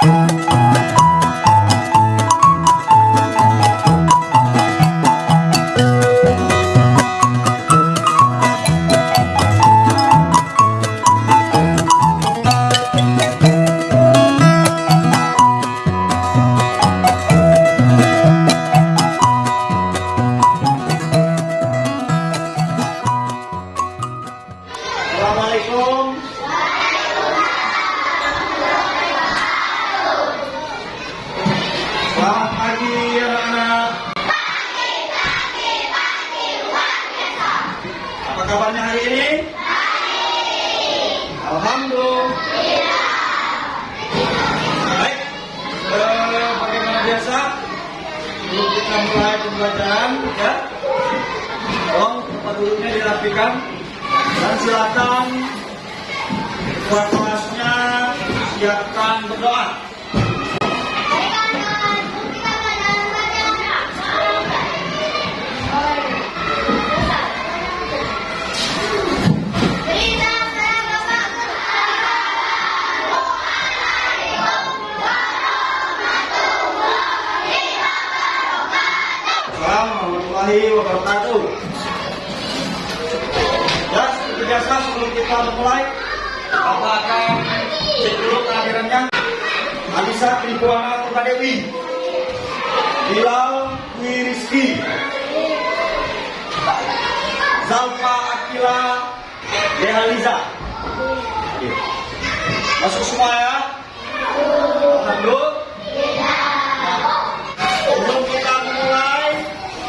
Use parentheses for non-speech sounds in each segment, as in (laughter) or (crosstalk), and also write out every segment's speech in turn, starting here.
Assalamualaikum. (laughs) dirapikan dan silakan ketua kelasnya siapkan berdoa. Warahmatullahi wabarakatuh. Biasa sebelum kita memulai, cek dulu kehadirannya. Alisa Tribuana Purnadewi, Bilal Dwi Rizki, Zalfa Akila Dehaliza. Masuk semua ya? Sebelum kita memulai,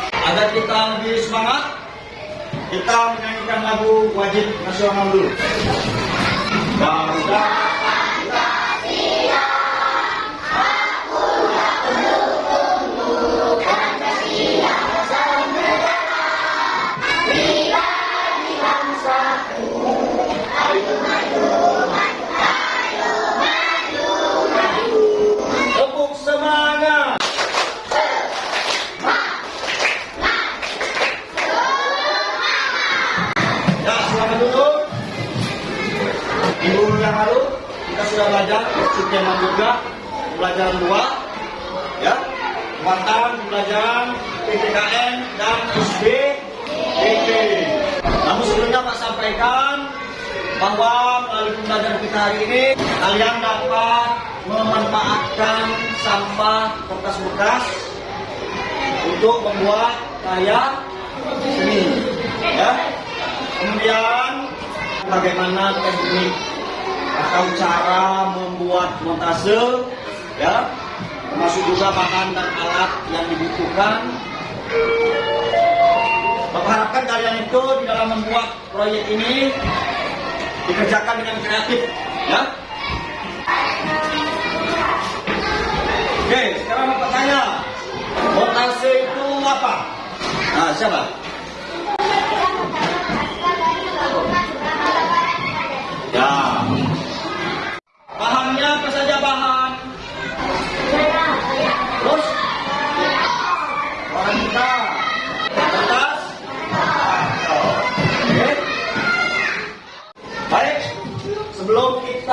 agar kita lebih semangat, kita menyanyikan lagu wajib nasional dulu. Bangsa sudah belajar subtema juga pelajaran dua, ya, muatan pelajaran PPKN dan SBDP. Namun sebelumnya Pak sampaikan bahwa melalui pembelajaran kita hari ini kalian dapat memanfaatkan sampah kertas bekas untuk membuat karya seni ya kemudian bagaimana teknik atau cara membuat montase ya termasuk juga bahan dan alat yang dibutuhkan Bapak harapkan kalian itu di dalam membuat proyek ini dikerjakan dengan kreatif ya Oke, sekarang Bapak tanya montase itu apa? Nah, siapa?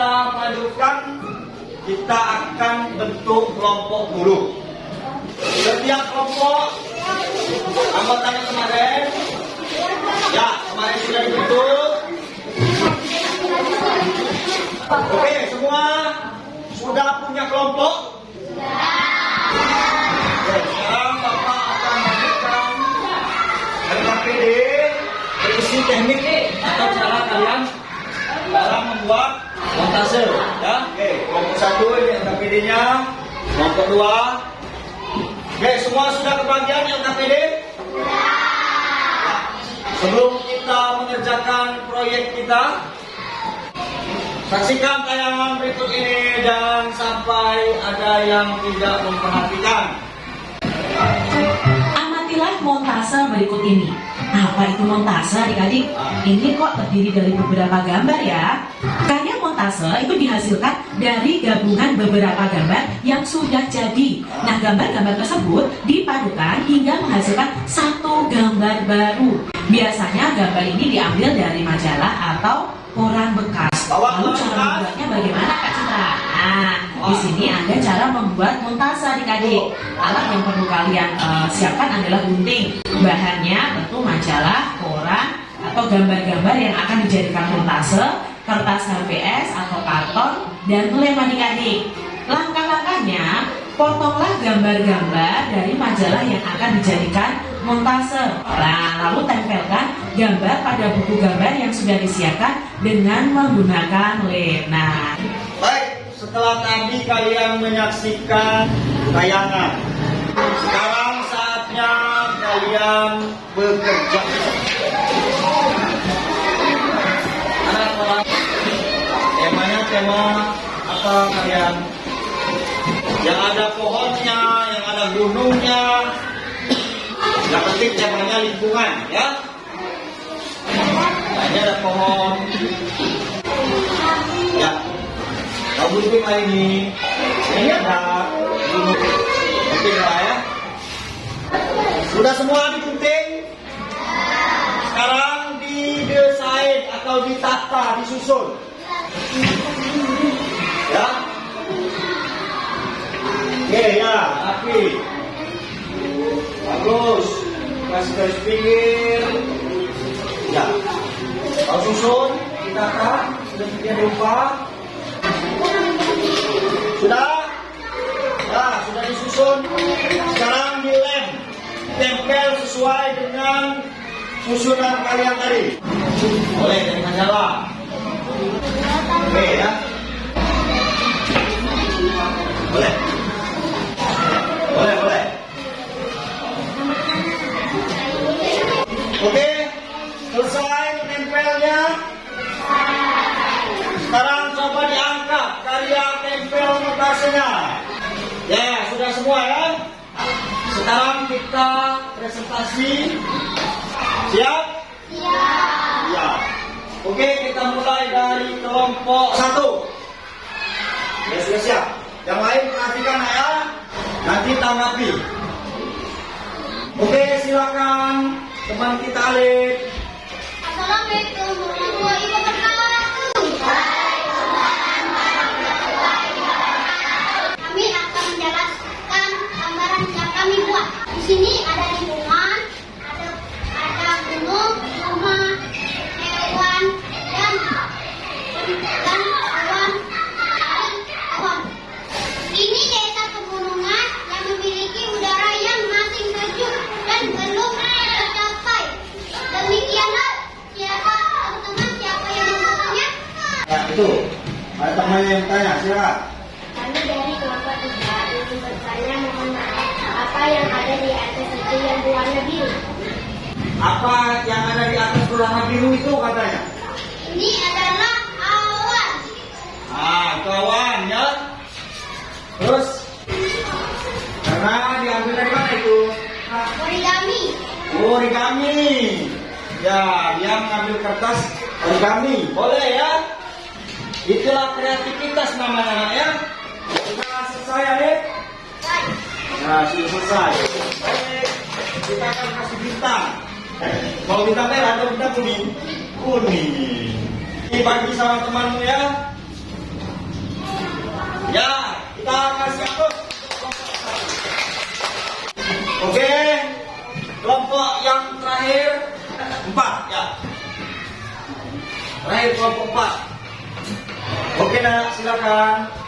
Kita melanjutkan, kita akan bentuk kelompok dulu. Setiap kelompok anggotanya kemarin, ya kemarin sudah dibentuk. Oke, semua sudah punya kelompok? Sekarang Bapak akan lanjutkan LKPD berisi teknik atau cara kalian montase. Ya, oke, kelompok satu ini LKPD-nya, kelompok dua. Oke, semua sudah kebagian LKPD? Sebelum kita mengerjakan proyek kita, Saksikan tayangan berikut ini dan sampai ada yang tidak memperhatikan. Amatilah montase berikut ini. Apa itu montase adik-adik? Ini kok terdiri dari beberapa gambar ya. Karya montase itu dihasilkan dari gabungan beberapa gambar yang sudah jadi. Nah gambar-gambar tersebut dipadukan hingga menghasilkan satu gambar baru. Biasanya gambar ini diambil dari majalah atau koran bekas. Lalu cara membuatnya bagaimana Kak Citra? Nah, Di sini ada cara membuat montase adik-adik. Alat yang perlu kalian eh, siapkan adalah gunting. Bahannya tentu majalah, koran, atau gambar-gambar yang akan dijadikan montase, kertas HVS atau karton, dan lem adik-adik. Langkah-langkahnya, potonglah gambar-gambar dari majalah yang akan dijadikan montase. Nah, lalu tempelkan gambar pada buku gambar yang sudah disiapkan dengan menggunakan lem. Nah, Baik, setelah tadi kalian menyaksikan tayangan, sekarang saatnya kalian bekerja. Tema apa kalian? Yang ada pohonnya, yang ada gunungnya. Yang penting temanya lingkungan, ya. Nah, ini ada pohon. Ya, gunting lah ini. Ini ada gunung. Gunting lah ya. Sudah semua digunting? Sekarang didesain atau ditata, disusun. Oke ya, rapi. Bagus. Kasih garis pinggir. Ya. Kau susun, ditata, sudah sekian rupa. Sudah? Ya, sudah disusun. Sekarang dilem. Tempel sesuai dengan susunan kalian tadi. Boleh dari majalah. Oke ya. Boleh, Oke, selesai tempelnya. Sekarang coba diangkat karya tempel montasenya. Ya, sudah semua ya. Sekarang kita presentasi. Siap? Siap. Oke, kita mulai dari kelompok satu. Ya, sudah siap. Yang lain perhatikan ya. Nanti tanggapi. Oke, silakan teman kita Alif. Assalamualaikum warahmatullahi wabarakatuh. Ada temannya yang tanya, silakan. Kami dari kelompok tiga ingin bertanya mohon maaf apa yang ada di atas itu yang berwarna biru. Apa yang ada di atas berwarna biru itu katanya? Ini adalah awan. Ah, kawan ya. Terus karena diambil dari mana itu? Origami. Origami. Ya, dia mengambil kertas origami. Boleh ya? Itulah kreativitas namanya ya. Sudah selesai? Baik. Nah, sudah selesai. Kita akan kasih bintang. Mau bintang merah atau bintang kuning? Kuning. Ini bagi sama temanmu ya. Ya, kita kasih apa? Oke, kelompok yang terakhir (laughs) empat ya. Terakhir kelompok empat. Oke nak, silakan.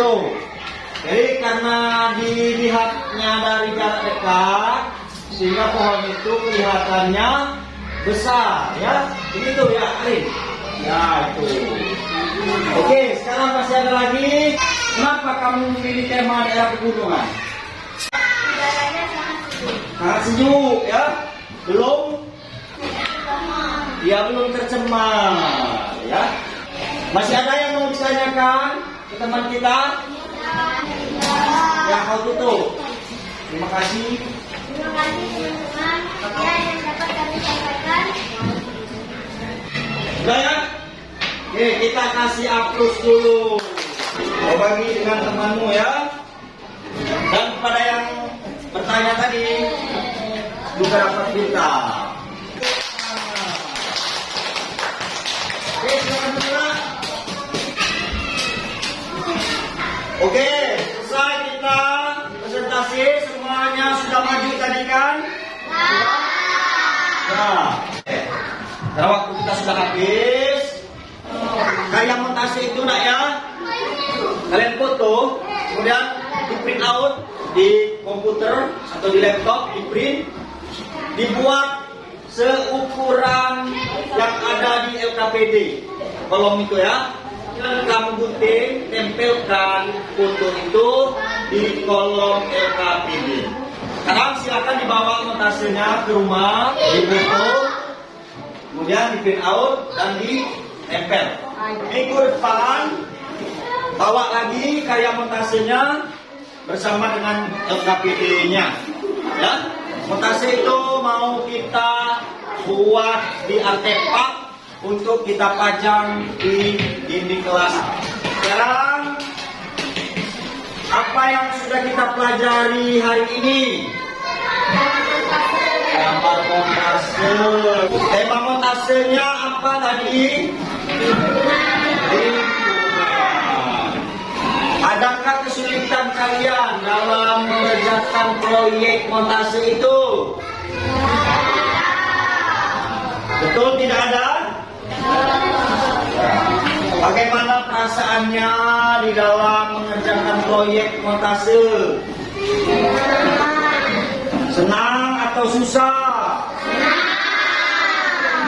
Itu. Jadi karena dilihatnya dari jarak dekat, sehingga pohon itu kelihatannya besar ya. Begitu ya, Alin. Ya, itu. Oke, sekarang masih ada lagi. Kenapa kamu memilih tema daerah pegunungan? Udaranya sangat sejuk. Sangat sejuk ya. Belum. Ya belum tercemar ya. Masih ada ke teman kita? Ya kau tutup. Terima kasih. Terima kasih teman-teman ya yang dapat kami sampaikan. Sudah ya? Oke, kita kasih aplaus dulu. Kau bagi dengan temanmu ya. Dan kepada yang bertanya tadi juga dapat bintang. Oke, selesai kita presentasi semuanya sudah maju tadi kan? Nah, karena waktu kita sudah habis, karya montase itu nak ya, kalian foto, kemudian di print out di komputer atau di laptop, di print, dibuat seukuran yang ada di LKPD kolom itu ya. Kamu gunting, tempelkan foto itu di kolom LKPD. Sekarang silakan dibawa montasenya ke rumah, difoto, kemudian di print out dan ditempel. Minggu depan bawa lagi karya montasenya bersama dengan LKPD-nya. Ya, montase itu mau kita buat di artefak untuk kita pajang di dinding kelas. Sekarang apa yang sudah kita pelajari hari ini? Gambar montase. Tema montasenya apa tadi? Adakah kesulitan kalian dalam mengerjakan proyek montase itu? Betul tidak ada? Bagaimana perasaannya di dalam mengerjakan proyek montase? Senang atau susah?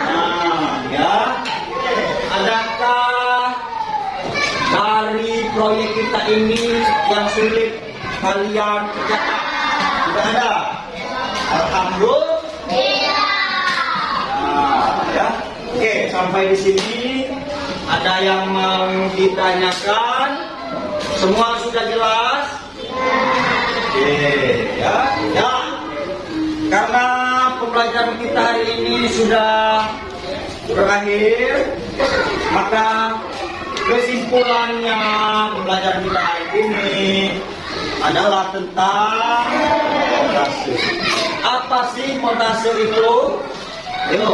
Nah, ya. Adakah dari proyek kita ini yang sulit kalian kerjakan? Tidak ada. Alhamdulillah. Nah, ya. Oke, sampai di sini ada yang mau ditanyakan? Semua sudah jelas? Oke, ya, ya. Karena pembelajaran kita hari ini sudah berakhir, maka kesimpulannya pembelajaran kita hari ini adalah tentang montase. Apa sih montase itu? Itu.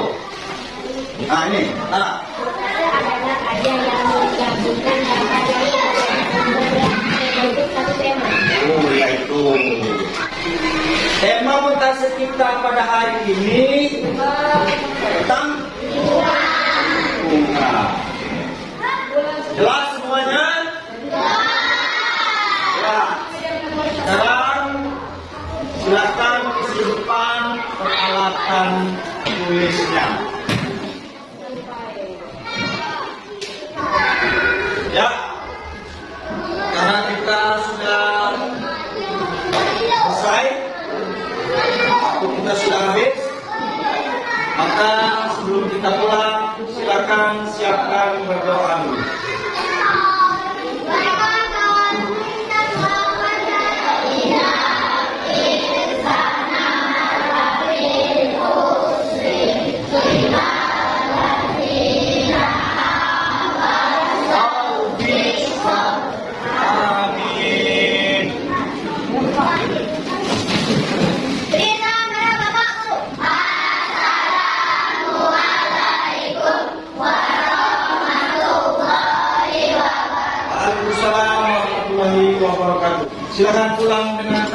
Nah ini, nah. Yang menggabungkan satu tema. Oh, montase kita pada hari ini maka sebelum kita pulang, silakan siapkan berdoa dulu. Silakan pulang dengan.